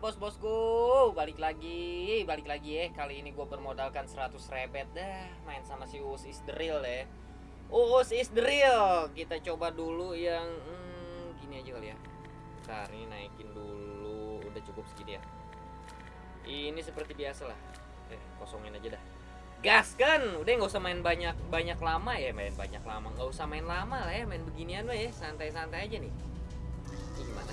bos-bosku. Balik lagi Balik lagi ya. Kali ini gue bermodalkan 100 rebet dah. Main sama si Uus is the real ya. Uus is the real Kita coba dulu yang hmm, Gini aja kali ya. Bentar ini naikin dulu. Udah cukup segini ya. Ini seperti biasa lah. Eh kosongin aja dah. Gas kan Udah nggak usah main banyak banyak lama ya. Main banyak lama. Nggak usah main lama lah ya. Main beginian lah ya. Santai-santai aja nih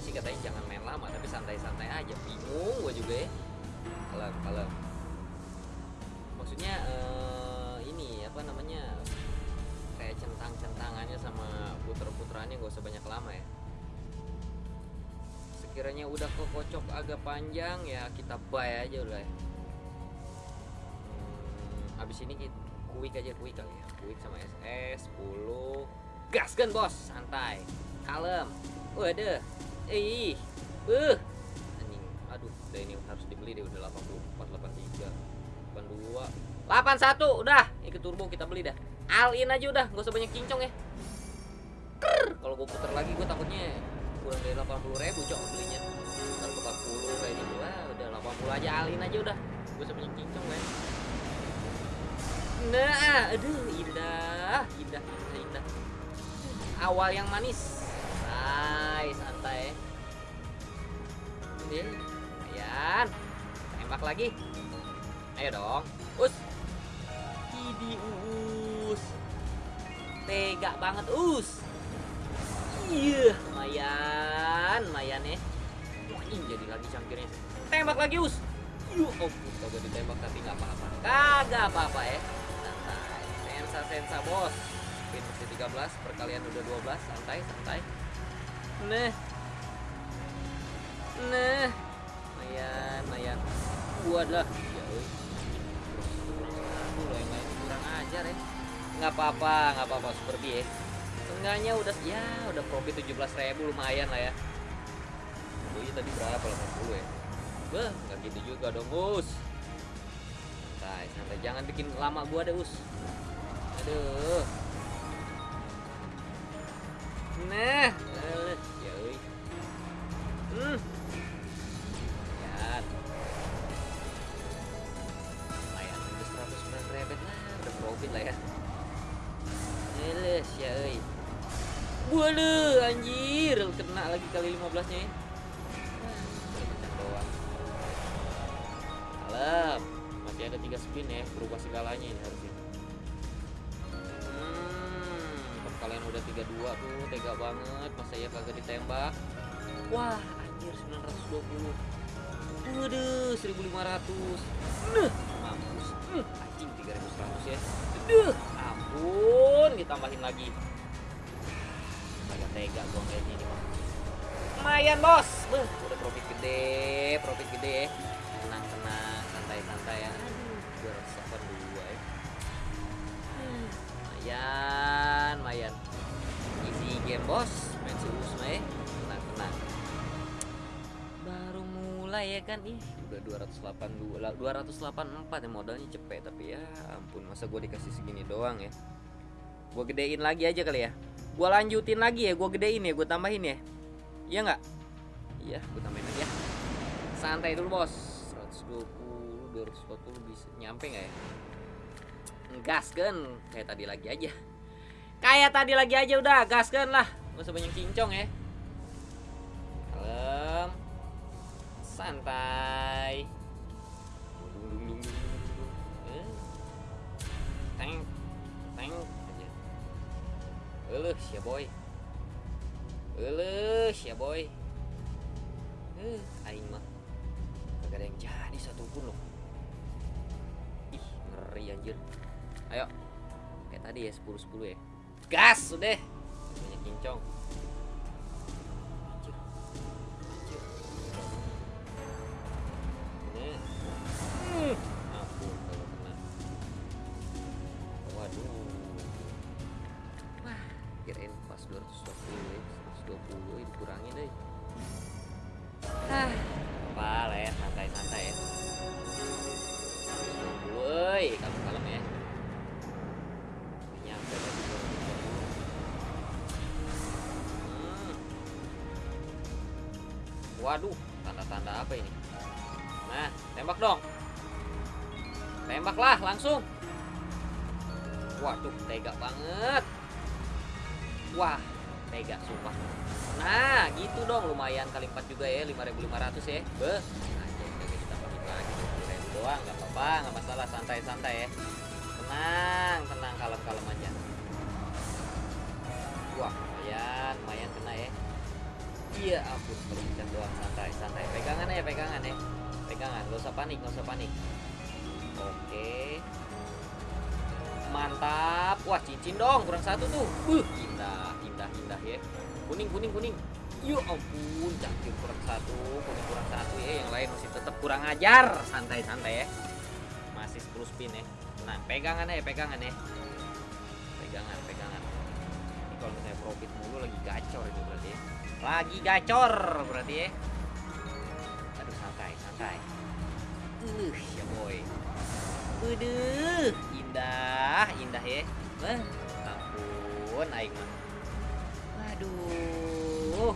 sih katanya jangan main lama tapi santai-santai aja. Bingung gue juga ya. Kalem kalem. Maksudnya eh, ini apa namanya kayak centang-centangannya sama puter-puterannya gak usah banyak lama ya. Sekiranya udah kekocok agak panjang ya kita buy aja udah ya hmm, abis ini kita kuik aja kuik kali ya. Kuik sama SS 10 gas kan bos? Santai. Kalem. Waduh ih uh. Anjing aduh udah ini harus dibeli deh udah 84 83 82 81 udah. Ikut turbo kita beli dah. All in aja udah gak usah banyak kincong ya. Kalau gue putar lagi gue takutnya kurang dari 80 ribu cok belinya. Ntar ke 40 kayak gitu lah udah 80 aja all in aja udah. Gak usah banyak kincong ya nah aduh indah indah indah. Awal yang manis santai santai. Ini lumayan tembak lagi. Ayo dong. Us. Idi us. Tega banget us. Iya lumayan lumayan ya Ih, jadi lagi cangkirnya. Tembak lagi us. Yuk oh kagak ditembak tapi nggak apa-apa. Kagak apa-apa ya. Santai. Sensa sensa bos. Spin mesti 13 perkalian udah 12 santai santai nah nah lumayan gua dah ya euy Aduh, yang lain kurang ajar ya. Nggak apa-apa nggak apa-apa super ya. Seenggaknya udah ya udah profit 17.000 lumayan lah ya. Oh iya tadi berapa? 80 ya. Beh, nggak gitu juga dong, Us. Santai, santai. Jangan bikin lama gua deh, Us. Aduh. Nah, Waduh, anjir, kena lagi kali 15-nya ya. Kalem, masih ada tiga spin ya, berubah segalanya ini harusnya. Hmm, perkalian udah 32 tuh, tega banget. Masa ya kagak ditembak? Wah, anjir 920. Waduh, 1500. Nah, mampus. Hmm, anjing 3100 ya. Aduh, ampun, ditambahin lagi. Agak tega gua kayaknya ini mah. Lumayan, Bos. Beuh, udah profit gede, profit gede. Tenang, tenang, santai, santai ya. Aduh, 282 ya. Hmm, Lumayan, lumayan. Easy game, Bos. Main Usma ya. Tenang, tenang. Baru mulai ya kan ih udah 282 lah 284 ya modalnya cepet tapi ya ampun masa gue dikasih segini doang ya gue gedein lagi aja kali ya gue lanjutin lagi ya gue gedein ya gue tambahin ya. Iya nggak? Iya gue tambahin lagi ya. Santai dulu bos. 120 240 bisa nyampe nggak ya? Gas kan kayak tadi lagi aja. Kayak tadi lagi aja udah gas kan lah. Gak usah banyak cincong ya. Kalem. Santai Eleuh, sia boy. Eleuh, sia boy. Eh, aing mah kagak ada yang jadi satu pun loh. Ih, ngeri anjir. Ayo. Kayak tadi ya 10 10 ya. Gas udah. Banyak kincong. Waduh tanda-tanda apa ini? Nah tembak dong. Tembaklah langsung. Waduh tega banget. Wah tega sumpah. Nah gitu dong. Lumayan kali 4 juga ya 5500 ya. Bagi lagi 20.000 doang nggak apa-apa nggak masalah. Santai-santai ya. Tenang tenang kalem-kalem aja. Wah lumayan lumayan kena ya iya kalau pencet doang. Santai santai. Pegangan ya pegangan ya. Pegangan gak usah panik gak usah panik. Oke. Mantap. Wah cincin dong kurang satu tuh. Uh indah indah indah ya. Kuning kuning kuning. Yuk ampun cantik kurang satu kuning kurang satu ya. Yang lain masih tetap kurang ajar. Santai santai ya. Masih 10 spin ya. Nah pegangan ya pegangan ya. Pegangan pegangan. Ini kalau misalnya profit mulu lagi gacor itu berarti ya lagi gacor berarti ya aduh santai santai uh ya boy Udah, indah, indah ya. Wah, ampun, aing mah. Waduh,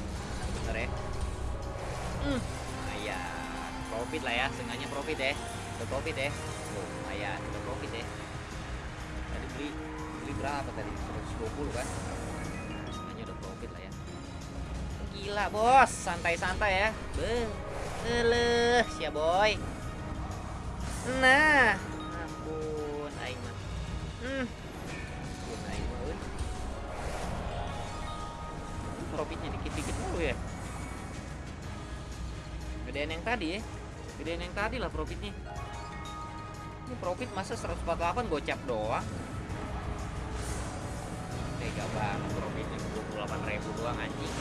bener ya. Hmm, lumayan. Profit lah ya, sengaja profit ya. Udah profit ya. Oh, lumayan, udah profit ya. Tadi beli beli berapa tadi? 120 kan? Sengaja udah profit lah ya. Gila bos, santai-santai ya. Eleh, sia boy. Nah, ampun aing mah. Hmm. Profitnya dikit-dikit mulu ya. Gedean yang tadi ya. Gedean yang tadi lah profitnya. Ini profit masa 148 gocap doang. Tega banget profitnya 28 ribu doang anjing.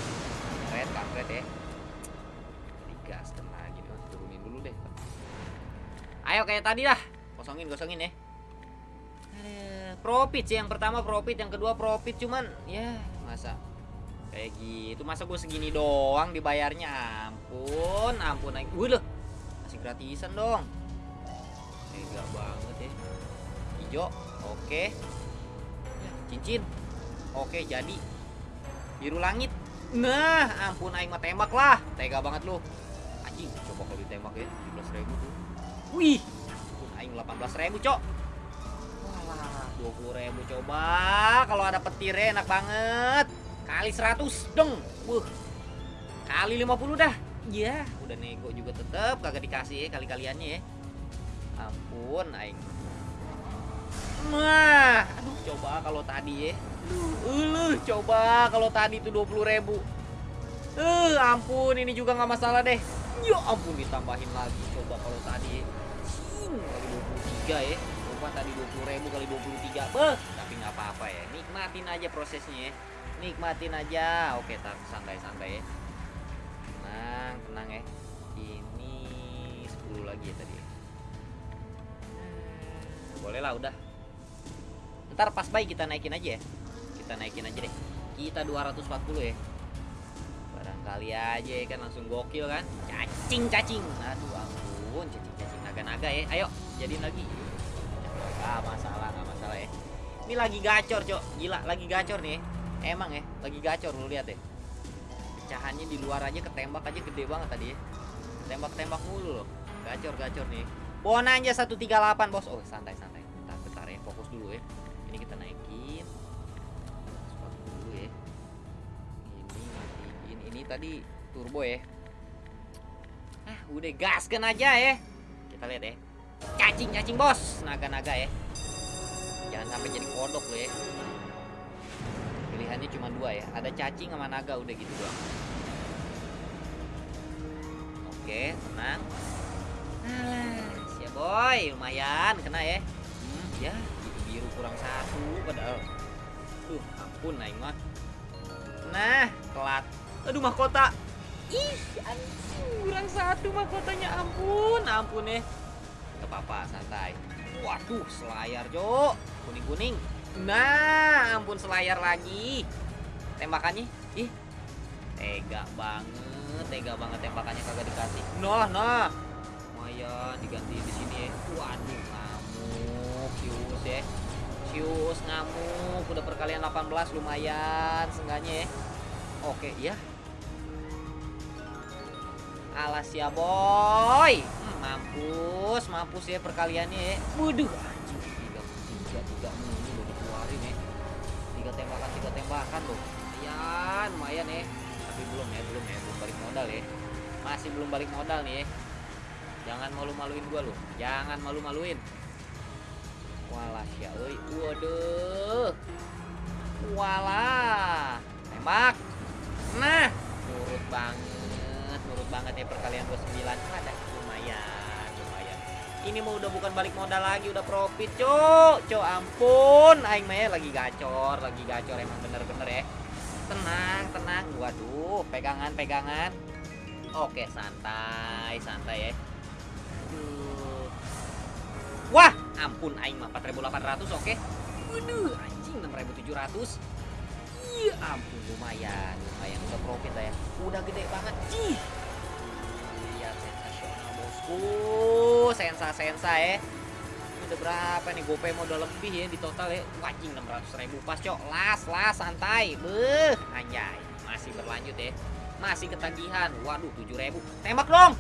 Red kampret ya. Digaskan lagi nih, turunin dulu deh. Ayo kayak tadi dah. Kosongin, kosongin ya. Profit sih yang pertama profit, yang kedua profit cuman ya masa kayak gitu. Masa gue segini doang dibayarnya ampun, ampun naik. Wih loh. Masih gratisan dong. Tega banget ya. Hijau, oke. Ya, cincin. Oke, jadi biru langit. Nah, ampun aing mah tembak lah. Tega banget lu. Anjing, coba kalau ditembak ya 17.000 tuh. Wih, ampun aing 18.000, Cok. Walah, 20.000 coba. Kalau ada petirnya enak banget. Kali 100 dong. Wuh. Kali 50 dah. Iya, udah nego juga tetep kagak dikasih ya kali-kaliannya ya. Ampun aing. Wah, aduh coba kalau tadi ya. Uluh, coba kalau tadi tuh 20.000. Eh, ampun ini juga nggak masalah deh. Ya ampun ditambahin lagi coba kalau tadi. Cing, kali 23 ya. Coba tadi 20.000 kali 23. Beh, tapi nggak apa-apa ya. Nikmatin aja prosesnya ya. Nikmatin aja. Oke, tar santai-santai ya. Tenang, tenang ya. Ini 10 lagi ya tadi. ya. Boleh lah udah. Ntar pas baik kita naikin aja ya. Kita naikin aja deh. Kita 240 ya. Barangkali aja ya kan langsung gokil kan. Cacing cacing. Aduh ampun, cacing cacing naga-naga ya. Ayo, jadiin lagi. Ah, masalah, nggak masalah ya. Ini lagi gacor, Cok. Gila, lagi gacor nih. Emang ya, lagi gacor lu lihat deh. Pecahannya di luar aja ketembak aja gede banget tadi ya. Tembak-tembak mulu loh. Gacor-gacor nih. Bonanja 138, Bos. Oh, santai-santai. Bentar, bentar ya. Fokus dulu ya. Ini kita naikin. Spot dulu ya. Ini matiin. Ini tadi turbo ya. Ah, udah gaskan aja ya. Kita lihat ya. Cacing, cacing, Bos. Naga-naga ya. Jangan sampai jadi kodok lo ya. Pilihannya cuma dua ya. Ada cacing sama naga udah gitu doang. Oke, tenang. Alah, siap boy, lumayan kena ya. Hmm, ya, kurang satu padahal. Tuh, ampun aing mah. Nah, telat. Aduh mahkota. Ih, anjing, kurang satu mahkotanya ampun, ampun ya. Apa-apa, santai. Waduh, selayar, Jo. Kuning-kuning. Nah, ampun selayar lagi. Tembakannya, ih. Tega banget, tega banget tembakannya kagak dikasih. Nah, nah. Lumayan diganti di sini ya. Waduh, ngamuk Sius ya. Sius ngamuk, udah perkalian 18 lumayan seenggaknya ya. Oke, ya. alas ya boy. Hmm, mampus mampus ya perkaliannya ya. Waduh anjing tiga tiga tiga mulu udah dikeluarin ya. Tiga tembakan tiga tembakan loh. Lumayan lumayan ya. Tapi belum ya belum ya belum balik modal ya. Masih belum balik modal nih ya. Jangan malu-maluin gua lu jangan malu-maluin walah ya euy. Waduh. Walah. Tembak. Nah nurut banget nurut banget ya perkalian 29 ada lumayan lumayan. Ini mau udah bukan balik modal lagi udah profit cok cok ampun. Aing mah ya lagi gacor lagi gacor emang bener-bener ya. Tenang tenang. Waduh pegangan pegangan. Oke santai santai ya. Wah ampun aing mah 4800 oke? Waduh. Anjing 6700 Iya ampun lumayan. Lumayan udah profit lah ya. Udah gede banget. Ih. Iya sensasional bosku. Sensa sensa ya ini udah berapa nih? Gopay modal lebih ya di total ya. Wajing 600 ribu pas cok. Las las santai. Beh anjay. Masih berlanjut ya. Masih ketagihan. Waduh 7 ribu. Tembak dong.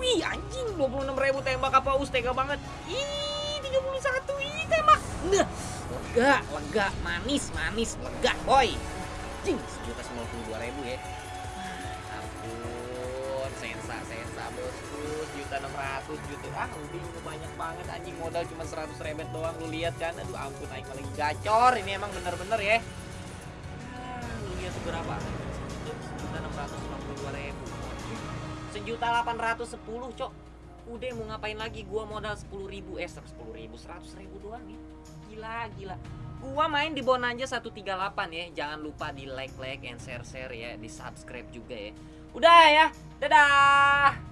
Wih anjing 26 ribu tembak apa us? Tega banget. Ih 31 ih tembak nah lega lega manis manis lega boy. Anjing sejuta sembilan puluh dua ribu ya. Ampun sensa sensa bosku sejuta enam ratus juta. Ah ini banyak banget anjing. Modal cuma seratus rebet doang lu lihat kan? Aduh ampun aing lagi. Gacor ini emang bener-bener ya. Ah, lu lihat tuh berapa sejuta enam ratus sembilan puluh dua ribu. Sejuta delapan ratus sepuluh cok udah mau ngapain lagi? Gua modal sepuluh ribu. Eh sepuluh ribu. Seratus ribu doang nih. Gila gila. Gua main di Bonanza 138 ya. Jangan lupa di like like and share share ya. Di subscribe juga ya. Udah ya. Dadah